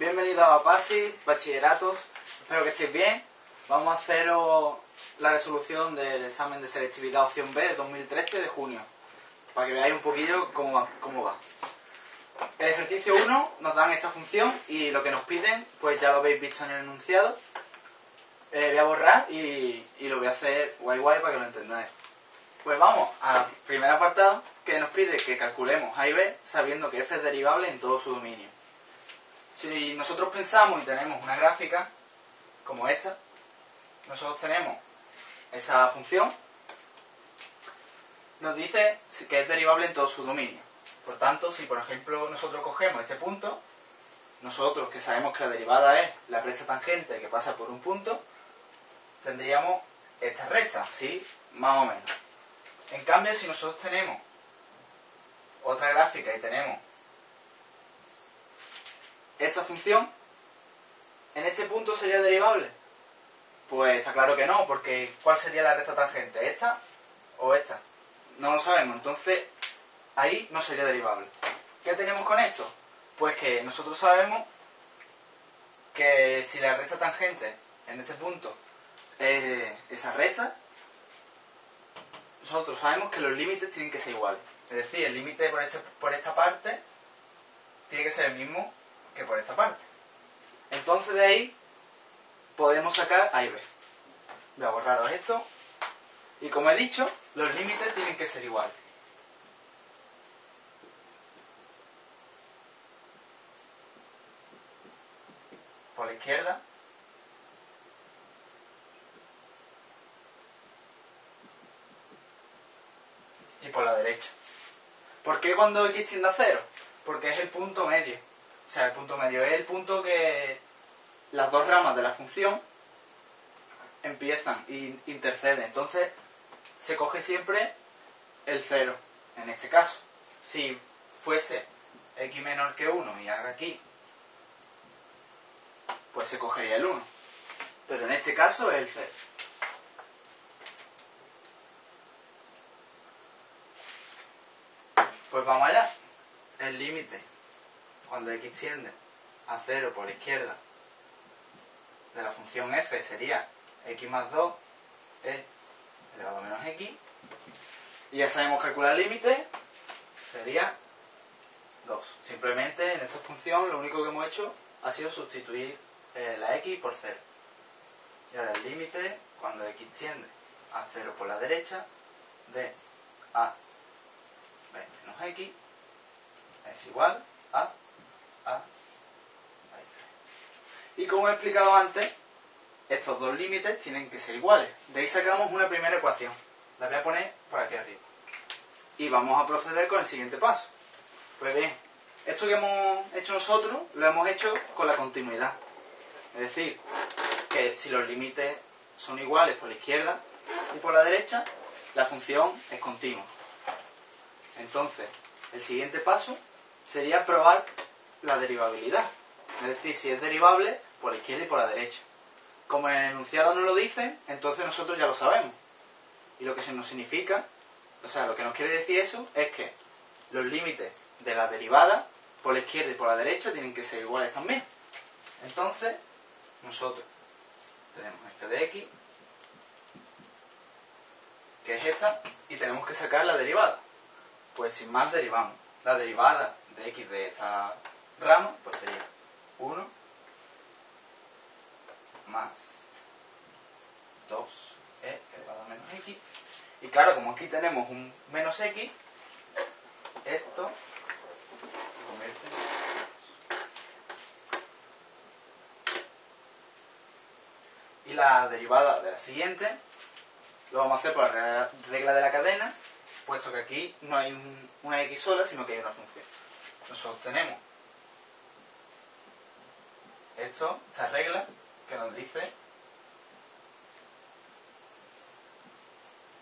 Bienvenidos a PASI, bachilleratos. Espero que estéis bien. Vamos a hacer la resolución del examen de selectividad opción B de 2013 de junio. Para que veáis un poquillo cómo va. Cómo va. El ejercicio 1 nos dan esta función y lo que nos piden, pues ya lo habéis visto en el enunciado. Eh, voy a borrar y, y, lo voy a hacer guay guay para que lo entendáis. Pues vamos al primer apartado que nos pide que calculemos A y B sabiendo que f es derivable en todo su dominio. Si nosotros pensamos y tenemos una gráfica como esta, nosotros tenemos esa función, nos dice que es derivable en todo su dominio. Por tanto, si por ejemplo nosotros cogemos este punto, nosotros que sabemos que la derivada es la recta tangente que pasa por un punto, tendríamos esta recta, ¿sí? Más o menos. En cambio, si nosotros tenemos otra gráfica y tenemos esta función, ¿en este punto sería derivable? Pues está claro que no, porque ¿cuál sería la recta tangente? ¿Esta o esta? No lo sabemos, entonces ahí no sería derivable. ¿Qué tenemos con esto? Pues que nosotros sabemos que si la recta tangente en este punto es esa recta, nosotros sabemos que los límites tienen que ser iguales. Es decir, el límite por, este, por esta parte tiene que ser el mismo que por esta parte. Entonces de ahí podemos sacar A y B. Voy a borraros esto. Y como he dicho, los límites tienen que ser iguales. Por la izquierda por la derecha. ¿Por qué cuando x tiende a cero? Porque es el punto medio. O sea, el punto medio es el punto que las dos ramas de la función empiezan e interceden. Entonces, se coge siempre el cero, en este caso. Si fuese x menor que 1 y haga aquí, pues se cogería el 1. Pero en este caso es el 0. Pues vamos allá. El límite, cuando x tiende a 0 por la izquierda de la función f sería x más 2 e elevado a menos x. Y ya sabemos calcular el límite, sería 2. Simplemente en esta función lo único que hemos hecho ha sido sustituir eh, la x por 0. Y ahora el límite, cuando x tiende a 0 por la derecha, de a menos x es igual a a, Y como he explicado antes, estos dos límites tienen que ser iguales. De ahí sacamos una primera ecuación. La voy a poner por aquí arriba. Y vamos a proceder con el siguiente paso. Pues bien, esto que hemos hecho nosotros lo hemos hecho con la continuidad. Es decir, que si los límites son iguales por la izquierda y por la derecha, la función es continua. Entonces, el siguiente paso sería probar la derivabilidad. Es decir, si es derivable por la izquierda y por la derecha. Como en el enunciado nos lo dicen, entonces nosotros ya lo sabemos. Y lo que se nos significa, o sea, lo que nos quiere decir eso es que los límites de la derivada por la izquierda y por la derecha tienen que ser iguales también. Entonces, nosotros tenemos f de x, que es esta, y tenemos que sacar la derivada pues sin más derivamos. La derivada de x de esta rama, pues sería 1 más 2e elevado a menos x. Y claro, como aquí tenemos un menos x, esto se convierte en Y la derivada de la siguiente lo vamos a hacer por la regla de la cadena puesto que aquí no hay una x sola, sino que hay una función. Nosotros tenemos esto, esta regla, que nos dice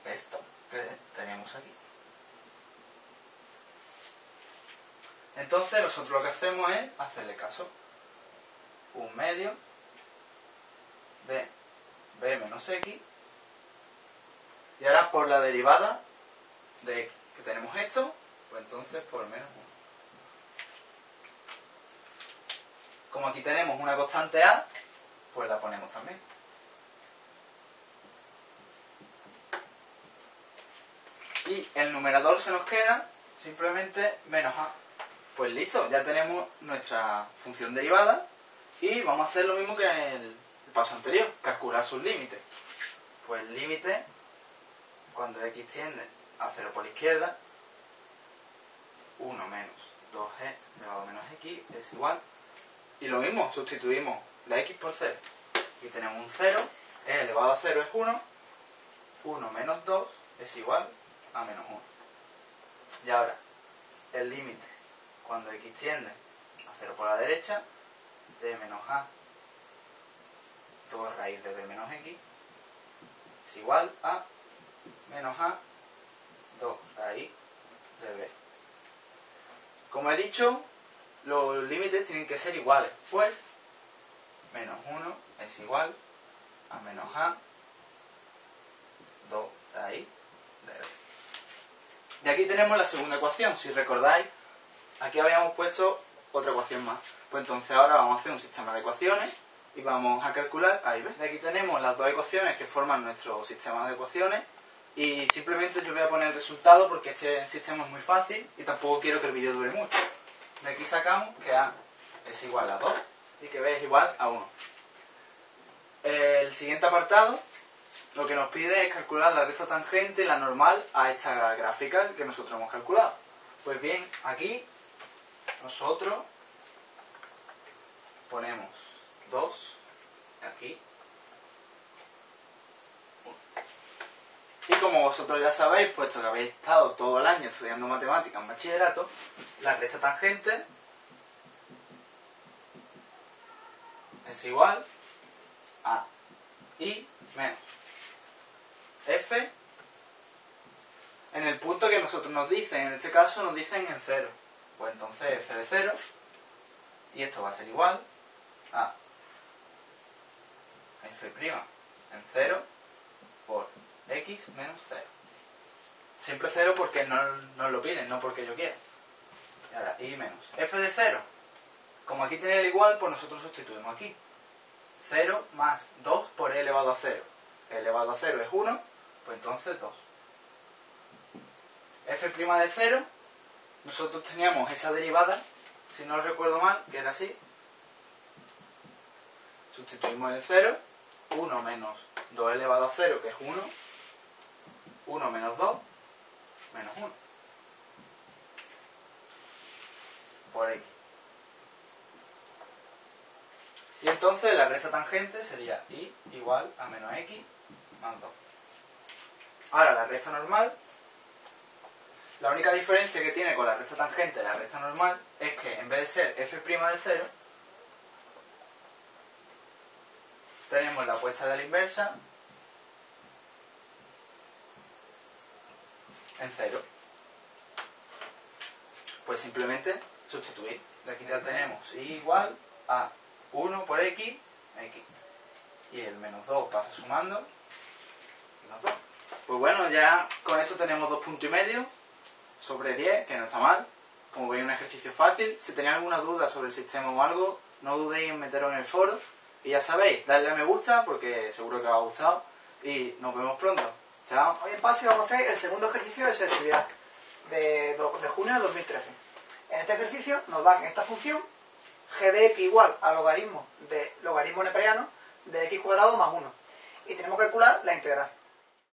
esto que tenemos aquí. Entonces nosotros lo que hacemos es hacerle caso. Un medio de b menos x y ahora por la derivada de que tenemos esto, pues entonces por menos 1. Como aquí tenemos una constante a, pues la ponemos también. Y el numerador se nos queda simplemente menos a. Pues listo, ya tenemos nuestra función derivada y vamos a hacer lo mismo que en el paso anterior, calcular sus límites. Pues límite, cuando x tiende a 0 por la izquierda, 1 menos 2g elevado a menos x es igual. Y lo mismo, sustituimos la x por 0. Aquí tenemos un 0, e elevado a 0 es 1, 1 menos 2 es igual a menos 1. Y ahora, el límite, cuando x tiende a 0 por la derecha, de menos a 2 raíz de b menos x es igual a menos a 2 raíz de b. Como he dicho, los límites tienen que ser iguales, pues menos 1 es igual a menos a 2 raíz de b. Y aquí tenemos la segunda ecuación, si recordáis, aquí habíamos puesto otra ecuación más. Pues entonces ahora vamos a hacer un sistema de ecuaciones y vamos a calcular ahí ves. Aquí tenemos las dos ecuaciones que forman nuestro sistema de ecuaciones y simplemente yo voy a poner el resultado porque este sistema es muy fácil y tampoco quiero que el vídeo dure mucho. De aquí sacamos que A es igual a 2 y que B es igual a 1. El siguiente apartado lo que nos pide es calcular la recta tangente, la normal, a esta gráfica que nosotros hemos calculado. Pues bien, aquí nosotros ponemos 2, aquí, 1. Y como vosotros ya sabéis, puesto que habéis estado todo el año estudiando matemáticas en bachillerato, la recta tangente es igual a i menos f en el punto que nosotros nos dicen, en este caso nos dicen en 0. Pues entonces f de 0 y esto va a ser igual a f' en 0 por x menos 0. Siempre 0 porque no lo piden, no porque yo quiera. Y ahora, y menos. f de 0. Como aquí tiene el igual, pues nosotros sustituimos aquí. 0 más 2 por e elevado a 0. e elevado a 0 es 1, pues entonces 2. f' de 0, nosotros teníamos esa derivada, si no recuerdo mal, que era así. Sustituimos el 0 1 menos 2 elevado a 0, que es 1, 1 menos 2, menos 1. Por x. Y entonces la recta tangente sería y igual a menos x más 2. Ahora la recta normal, la única diferencia que tiene con la recta tangente la recta normal es que en vez de ser f' de 0, tenemos la puesta de la inversa en 0. Pues simplemente sustituir. De aquí ya tenemos y igual a 1 por x, x. Y el menos 2 pasa sumando. 2. Pues bueno, ya con eso tenemos dos puntos y medio sobre 10, que no está mal. Como veis, un ejercicio fácil. Si tenéis alguna duda sobre el sistema o algo, no dudéis en meteros en el foro. Y ya sabéis, darle a me gusta porque seguro que os ha gustado. Y nos vemos pronto. Chao. Hoy en PASI vamos a hacer el segundo ejercicio de selectividad de, de junio de 2013. En este ejercicio nos dan esta función g de x igual a logaritmo de logaritmo neperiano de x cuadrado más 1. Y tenemos que calcular la integral.